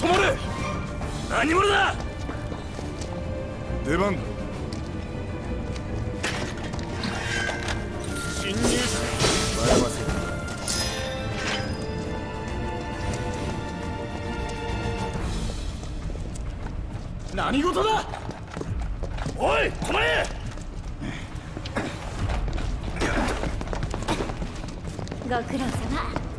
止まれ何者だ。出番だ。侵入者。笑わせる。何事だ。おい止まれご苦労様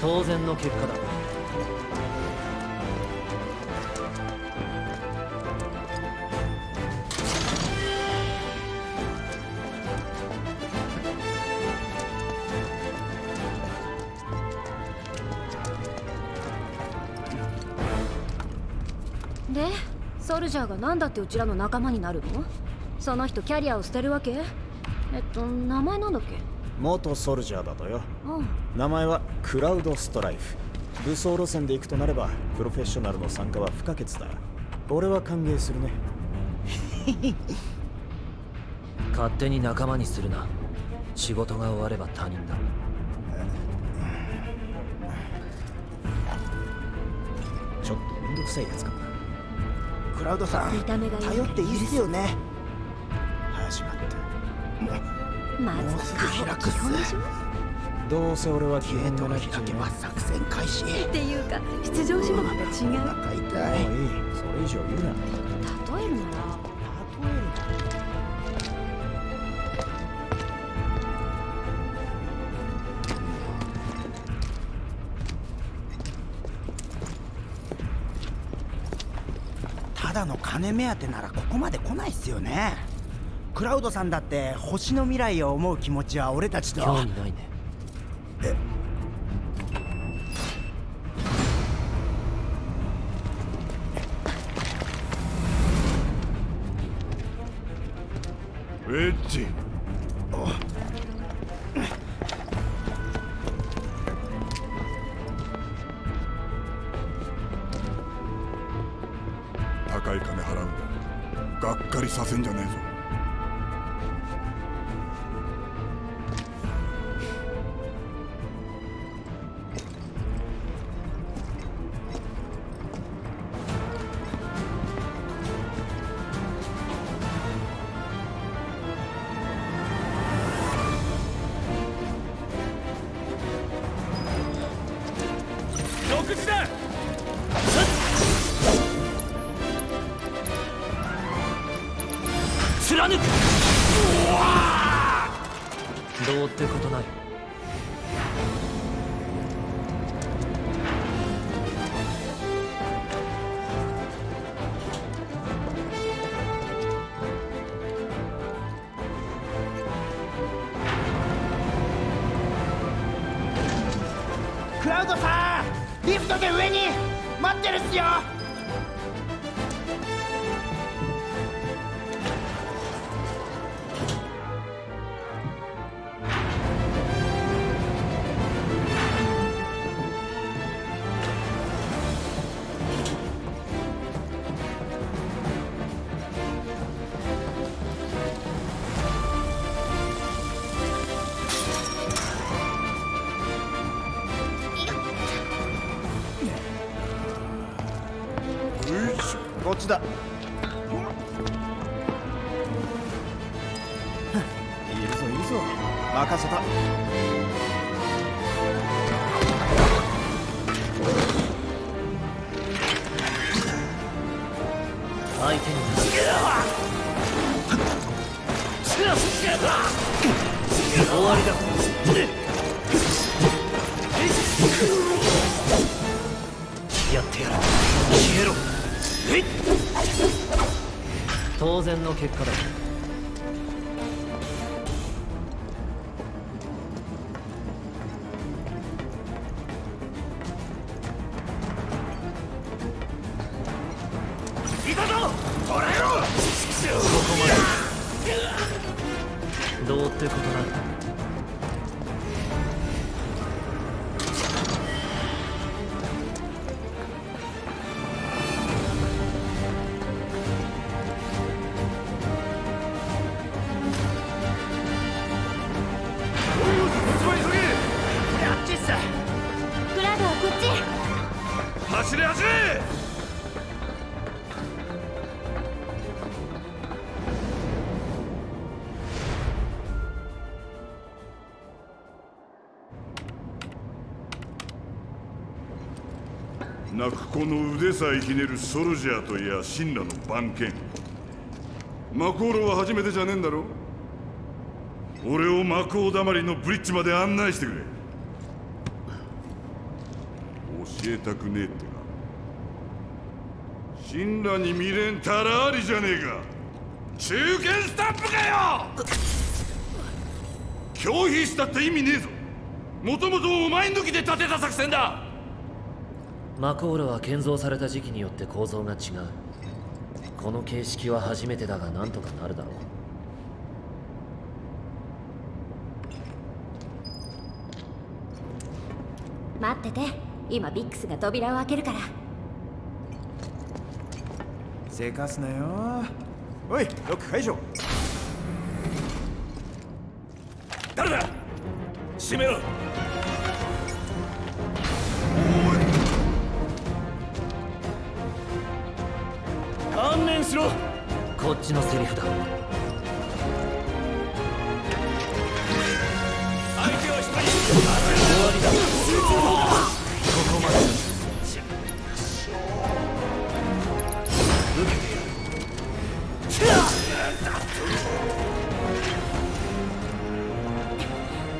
当然の結果だ。でソルジャーが何だってうちらの仲間になるの？その人キャリアを捨てるわけ？えっと名前なんだっけ？元ソルジャーだとよ。うん名前はクラウドストライフ。武装路線で行くとなればプロフェッショナルの参加は不可欠だ。俺は歓迎するね。勝手に仲間にするな。仕事が終われば他人だ。ちょっとめんどくさいやつかもな。クラウドさん頼っていいっすよね。始まったもうすぐ開くっすどうせ俺は基ゲートが本がなく開けば作戦開始っていうか出場種目と違う。お腹痛い。もういいそれ以上言うな。例える。ならただの金目当てならここまで来ないっすよね。クラウドさんだって星の未来を思う気持ちは俺たちと。興味ないねこっちだ。任せた。相手に終わりだ当然の結果だ。泣く子の腕さえひねるソルジャーといや神羅の番犬。マコーロは初めてじゃねえんだろ？俺をマコーだまりのブリッジまで案内してくれ。教えたくねえってか神羅に未練たらありじゃねえか。中堅スタンプかよ！拒否したって意味ねえぞ。もともとお前抜きで立てた作戦だ。マコールは建造された時期によって構造が違う。この形式は初めてだがなんとかなるだろう。待ってて。今ビックスが扉を開けるから。せかすなよ。おいロック解除。誰だ！閉めろしろ。こっちのセリフだ。相手は一人終わりだ集中砲ここまで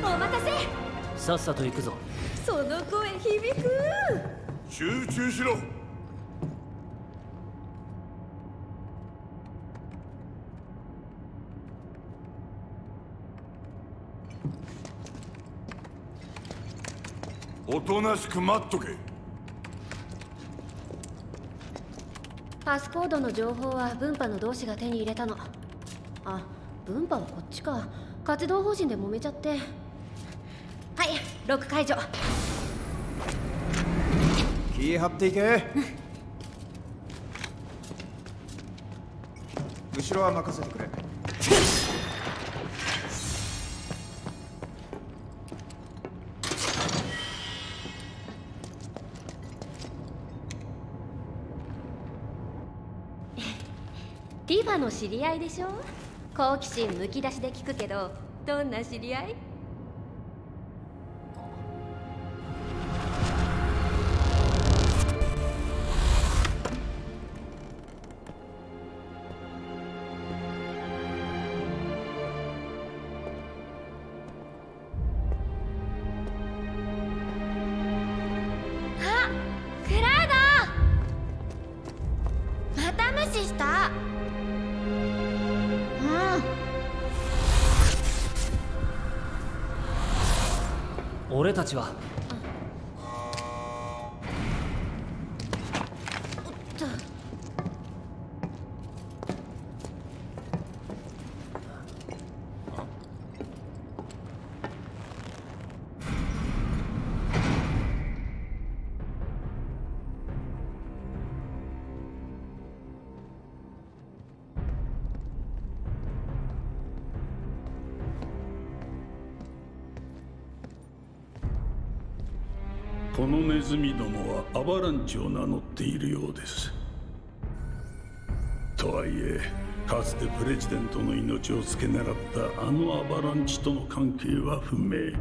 お待たせ。さっさと行くぞ。その声響く。集中しろおとなしく待っとけ。パスコードの情報は分派の同志が手に入れたの。あ分派はこっちか。活動方針で揉めちゃって。はいロック解除。気張っていけ。後ろは任せてくれの知り合いでしょ？好奇心むき出しで聞くけどどんな知り合い？俺たちはアバランチを名乗っているようです。とはいえかつてプレジデントの命を付け狙ったあのアバランチとの関係は不明。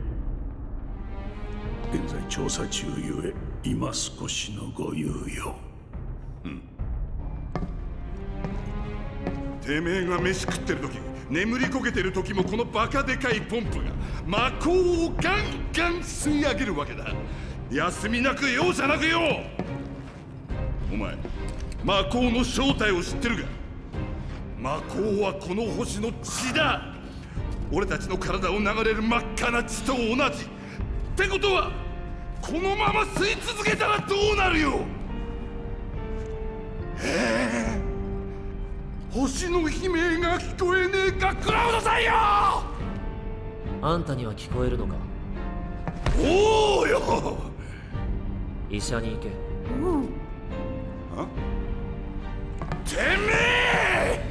現在調査中ゆえ今少しのご猶予。うん。てめえが飯食ってる時眠りこけてる時もこのバカでかいポンプが魔法をガンガン吸い上げるわけだ。休みなく容赦なくよ。お前魔法の正体を知ってるが魔法はこの星の血だ。俺たちの体を流れる真っ赤な血と同じ。ってことはこのまま吸い続けたらどうなるよ？星の悲鳴が聞こえねえか？クラウドさんよ！あんたには聞こえるのか？おおよ医者に行け。てめえ！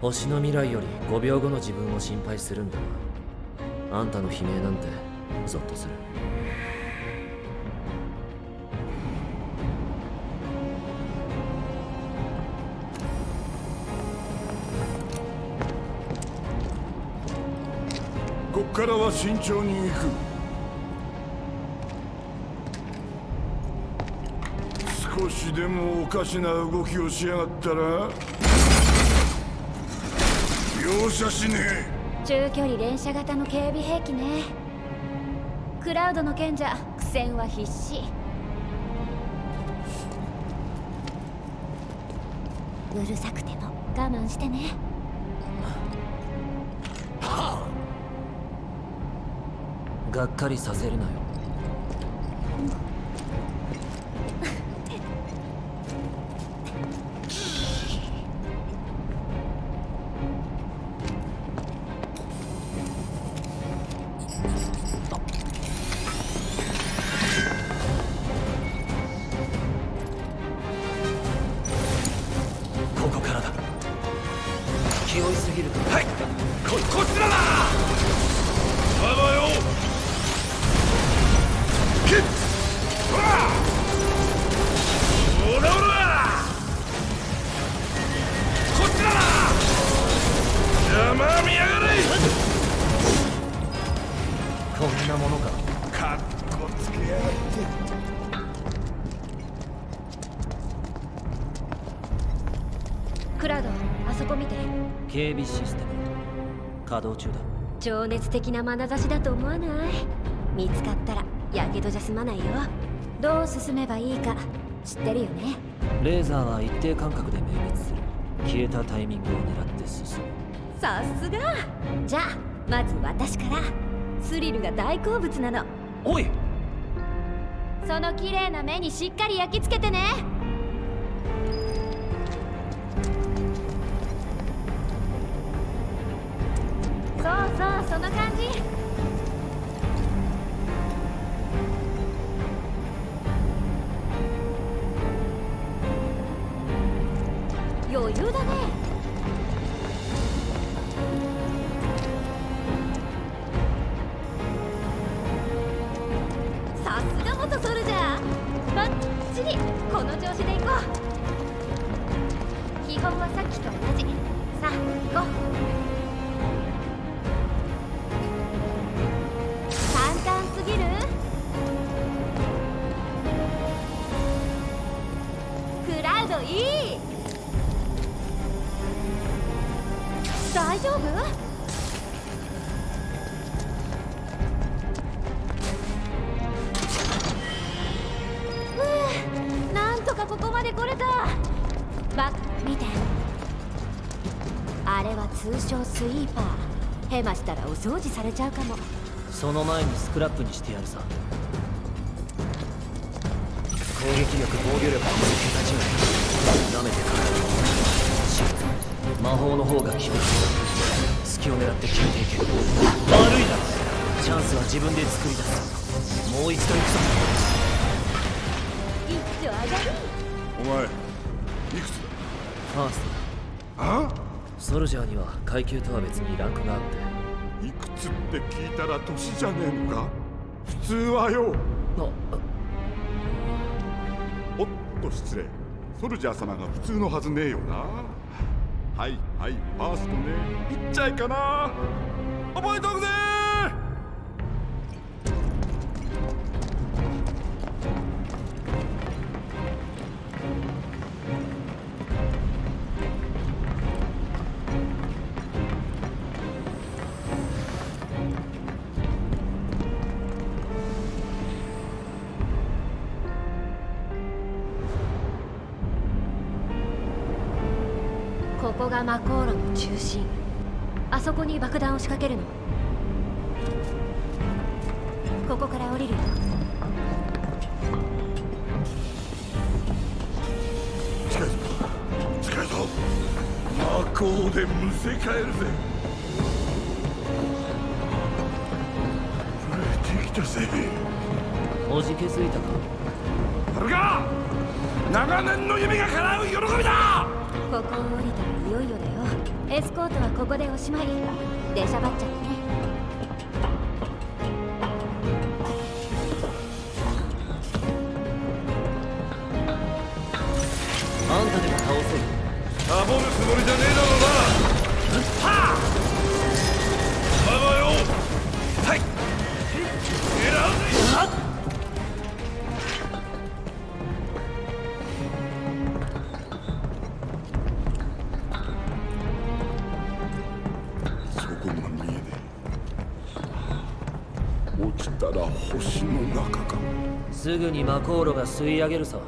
星の未来より5秒後の自分を心配するんだな。あんたの悲鳴なんてゾッとするからは慎重に行く。少しでもおかしな動きをしやがったら容赦しねえ。中距離連射型の警備兵器ね。クラウドの賢者苦戦は必至。うるさくても我慢してね。がっかりさせるなよ。ここからだ。気負いすぎると。はい。ここちらだほらほらこっちだ邪魔見やがれこんなものか？かっこつけやがってクラドあそこ見て。警備システム。稼働中だ。情熱的な眼差しだと思わない？見つかったらやけどじゃ済まないよ。どう進めばいいか。知ってるよね？レーザーは一定間隔で明滅する。消えたタイミングを狙って進む。さすが！じゃあまず私から。スリルが大好物なの。おい！その綺麗な目にしっかり焼き付けてね掃除されちゃうかも。その前にスクラップにしてやるさ。攻撃力防御力は桁違いなめてかかるシフト魔法の方が厳しい。隙を狙って決めていけ悪いなチャンスは自分で作り出す。もう一度行くぞ。一丁上がるお前いくつだ？ファーストあ？ソルジャーには階級とは別にランクがあっていくつって聞いたら年じゃねえのか？普通はよ。あ。おと失礼。ソルジャー様が普通のはずねえよな。はいはいファーストね。いっちゃいかな。覚えとくぜここがマコーロの中心。あそこに爆弾を仕掛けるの。ここから降りるよ。近いぞ。近いぞ。でむせ返るぜ。増えてきたぜ。おじけづいたか。あるか。長年の夢が叶う喜びだここを降りたらいよいよだよ。エスコートはここでおしまい。出しゃばっちゃってえ落ちたら星の中かすぐにマコーロが吸い上げるさ。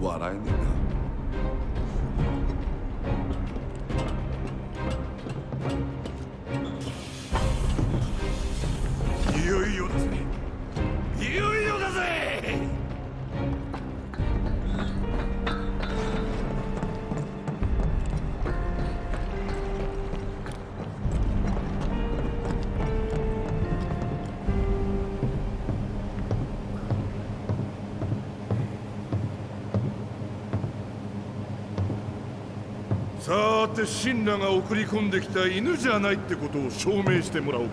笑えねえな「神羅が送り込んできた犬じゃないってことを証明してもらおうか。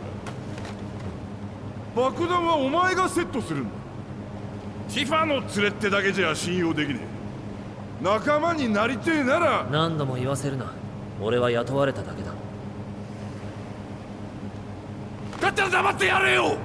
爆弾はお前がセットするんだ。ティファの連れってだけじゃ信用できねえ。仲間になりてえなら。何度も言わせるな。俺は雇われただけだ。だったら黙ってやれよ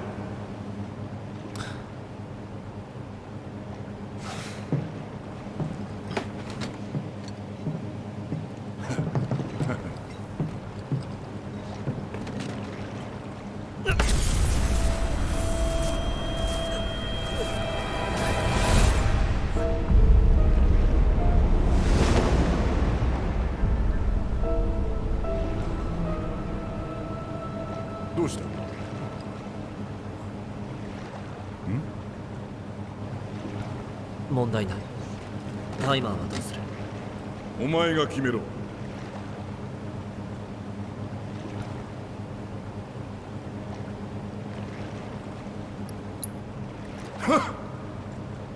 前が決めろ。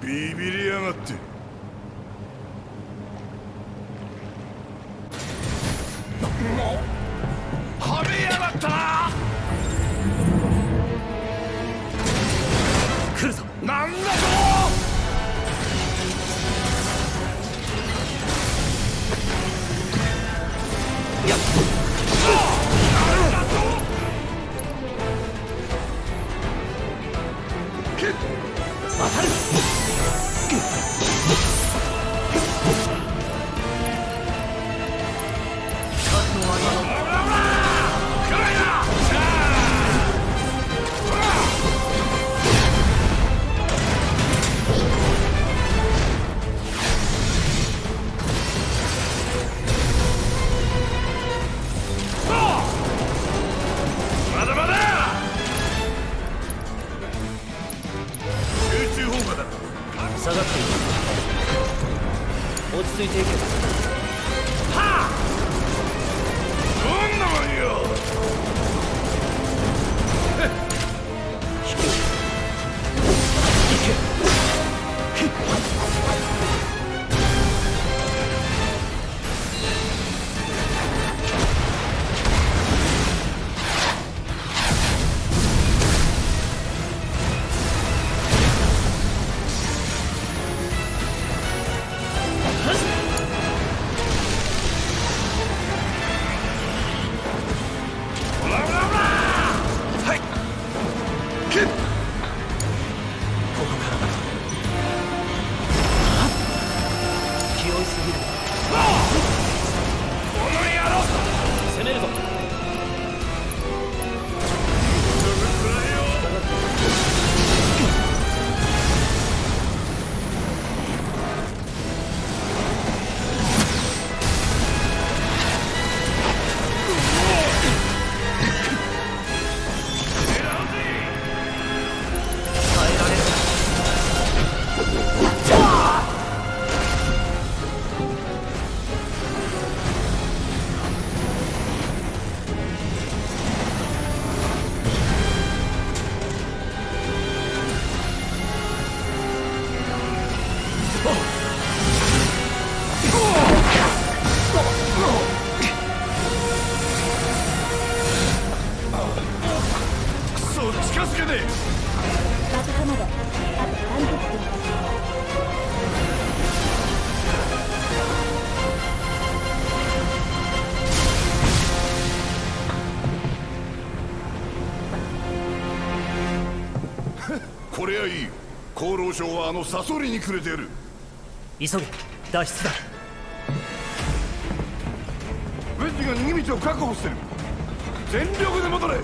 ビビりやがって。はめやがったな。来るぞ。なんだと厚労省はあのサソリにくれてる。急げ脱出だ。ウェッジが逃げ道を確保してる。全力で戻れ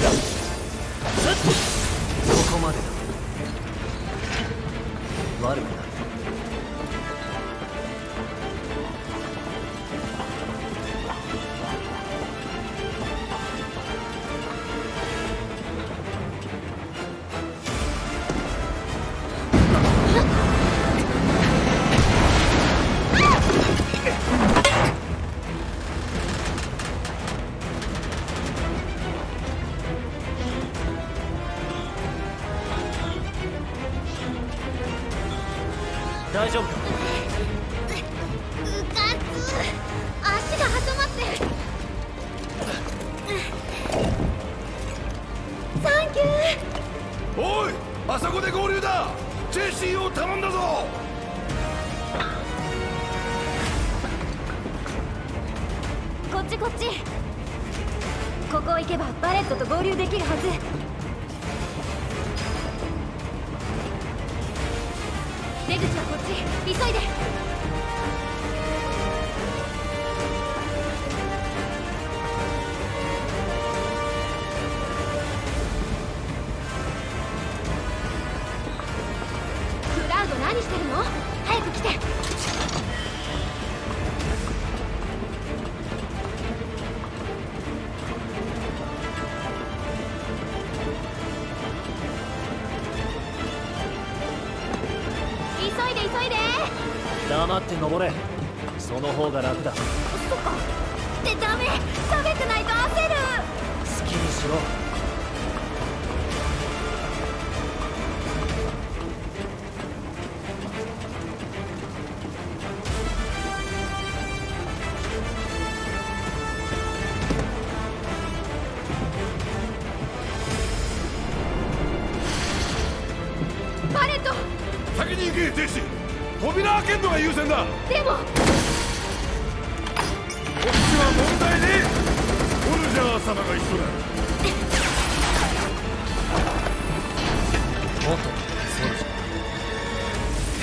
終わりっちこっち。ここ行けばバレットと合流できるはず。出口はこっち。急いで。先に行けジェシー扉開けんのが優先だ。こでも。っちは問題ね。えオルジャー様が一緒だ。もっと。そうでし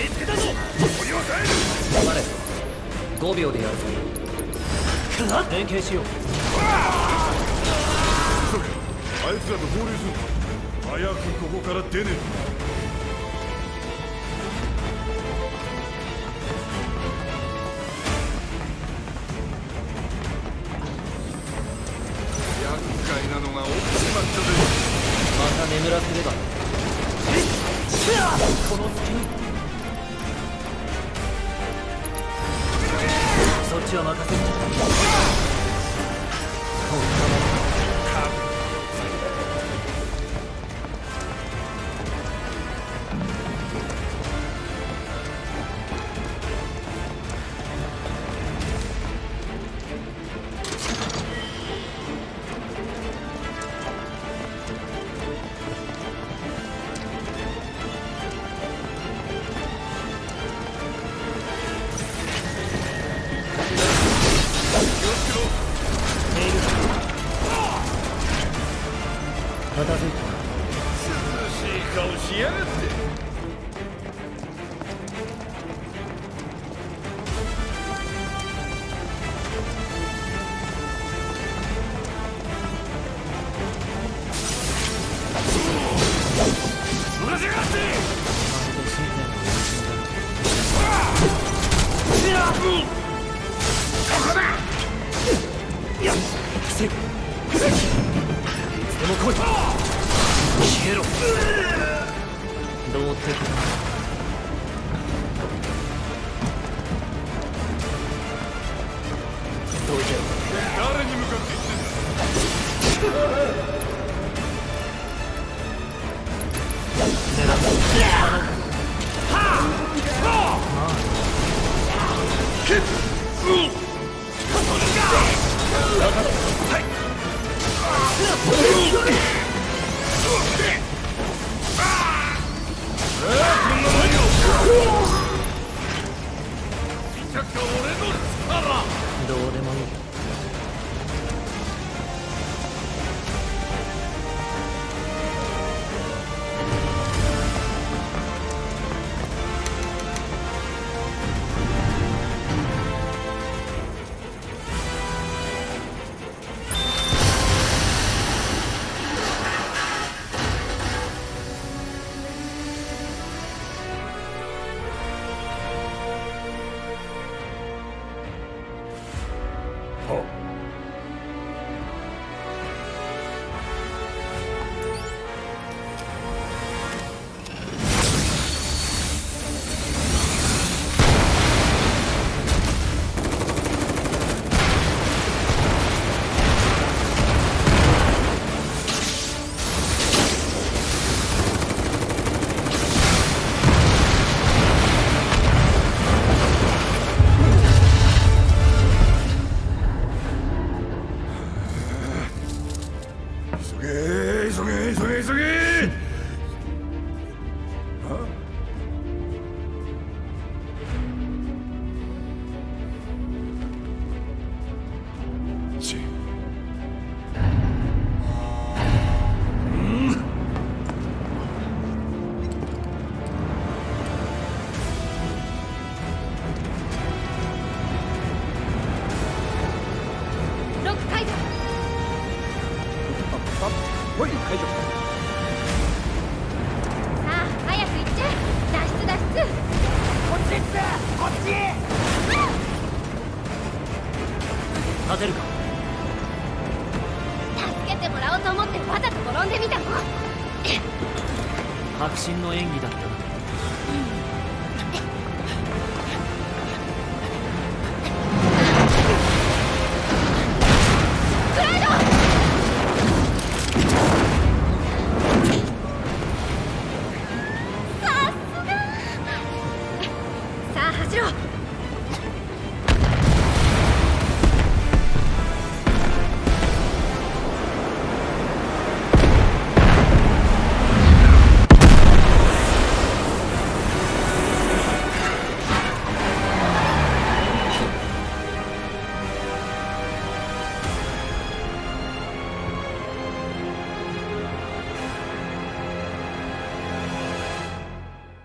見つけたぞ。ここには帰るょバレ5秒でやるぞ連携しようあいつらと合流す。る早くここから出ねえ登場さあ早く行っちゃえ脱出脱出こっちっすこっち立てるか助けてもらおうと思ってわざと転んでみたの。迫真の演技だった。